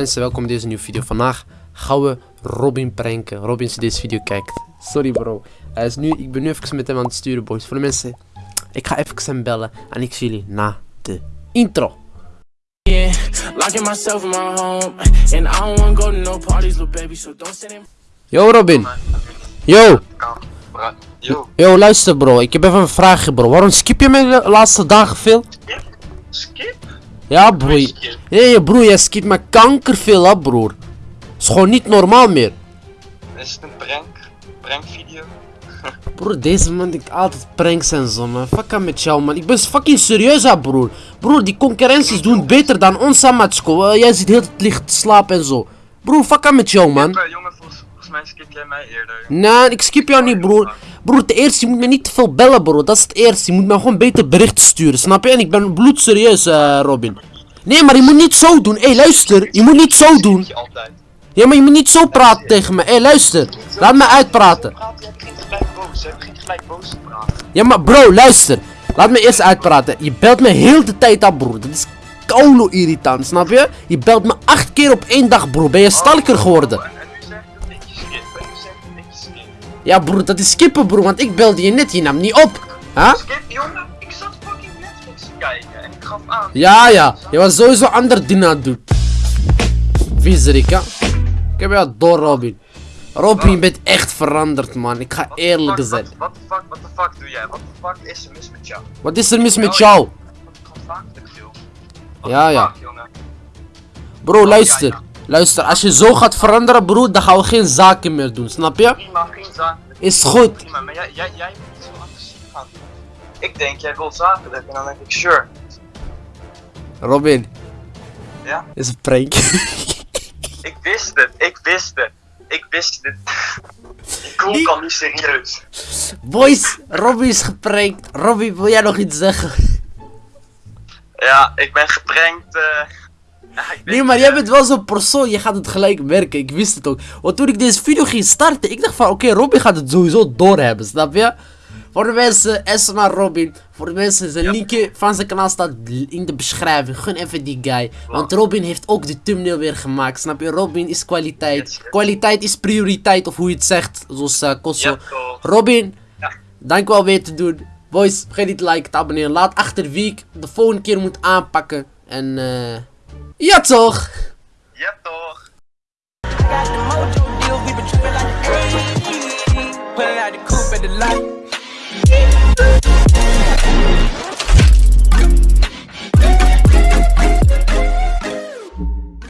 Mensen, welkom in deze nieuwe video. Vandaag gaan we Robin pranken. Robin, als je deze video kijkt. Sorry bro. Hij is nu, ik ben nu even met hem aan het sturen, boys. Voor de mensen, ik ga even hem bellen. En ik zie jullie na de intro. Yeah, locking myself in my home, and I don't wanna go to no parties, little baby. So don't send him. Yo Robin. Yo. Yo, Yo, luister bro. Ik heb even een vraagje bro. Waarom skip je mij de laatste dagen veel? skip? Ja broer. Skip. Hé broer, jij skipt me kanker veel op broer. Is gewoon niet normaal meer. Is het een prank? Prankvideo? Broer, deze man denkt altijd pranks en zo, man. Fuck aan met jou, man. Ik ben fucking serieus, hè, broer. Broer, die concurrenties doen beter dan ons, hè, maatsko. Eh, jij zit heel het licht te slapen en zo. Broer, fuck aan met jou, man. Jongen, volgens, volgens mij skip jij mij eerder. Nee, ik skip jou niet, broer. Broer, ten eerste, je moet me niet te veel bellen, bro. Dat is het eerste. Je moet me gewoon beter berichten sturen, snap je? En ik ben bloedserieus, eh, Robin. Nee, maar je moet niet zo doen. Hé, hey, luister. Je moet niet zo doen. Ja, maar je moet niet zo praten tegen me. Hé, hey, luister. Laat me uitpraten. Ja, maar bro, luister. Laat me eerst uitpraten. Je belt me heel de tijd af, broer. Dat is koulo irritant, snap je? Je belt me acht keer op één dag, bro. Ben je stalker geworden? Ja, broer, dat is skippen, broer. Want ik belde je net. Je nam niet op. Huh? Skip, jongen? Kijken en ik gaf aan. Ja, ja. Je was sowieso ander dingen aan het doen. Viezerik? Ik heb jou door, Robin. Robin, je bent echt veranderd, man. Ik ga eerlijk zijn. Wat de fuck, wat de fuck doe jij? Wat de fuck is er mis met jou? Wat is er mis met jou? Ja, ja. Bro, luister. Luister, als je zo gaat veranderen, broer, dan gaan we geen zaken meer doen, snap je? Prima, geen zaken. Is goed. Maar jij, jij, jij gaan doen. Ik denk, jij wil zakelijk en dan denk ik, sure. Robin, Ja? is een prank. Ik wist het, ik wist het. Ik wist het. Die Die- al niet serieus. Boys, Robin is geprankt. Robin, wil jij nog iets zeggen? Ja, ik ben geprankt. eh. ja, ik Nee, maar jij bent wel zo'n persoon, je gaat het gelijk merken. Ik wist het ook. Want toen ik deze video ging starten, ik dacht van, oké, Robin gaat het sowieso doorhebben, snap je? Voor de mensen, Esma Robin. Voor de mensen, zijn linkje van zijn kanaal staat in de beschrijving. Gun even die guy. Want Robin heeft ook de thumbnail weer gemaakt, snap je? Robin is kwaliteit. Yes, yes. Kwaliteit is prioriteit, of hoe je het zegt, zoals uh, Kosso. Robin, Ja. dank wel weer te doen. Boys, vergeet niet te liken, te abonneren. Laat achter wie ik de volgende keer moet aanpakken. En eh. ja toch!